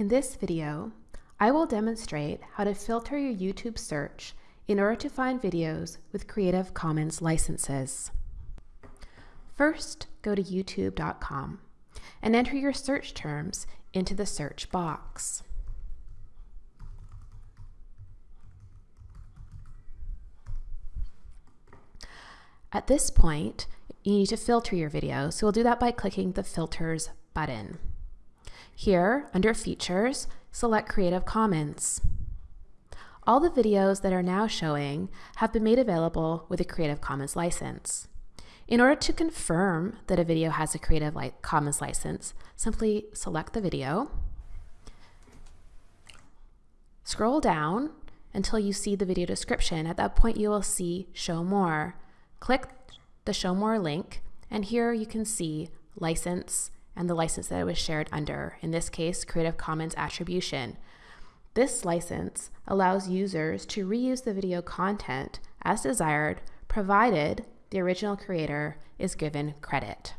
In this video, I will demonstrate how to filter your YouTube search in order to find videos with Creative Commons licenses. First, go to youtube.com and enter your search terms into the search box. At this point, you need to filter your video, so we'll do that by clicking the Filters button. Here, under Features, select Creative Commons. All the videos that are now showing have been made available with a Creative Commons license. In order to confirm that a video has a Creative Commons license, simply select the video, scroll down until you see the video description. At that point, you will see Show More. Click the Show More link, and here you can see license and the license that it was shared under, in this case, Creative Commons Attribution. This license allows users to reuse the video content as desired, provided the original creator is given credit.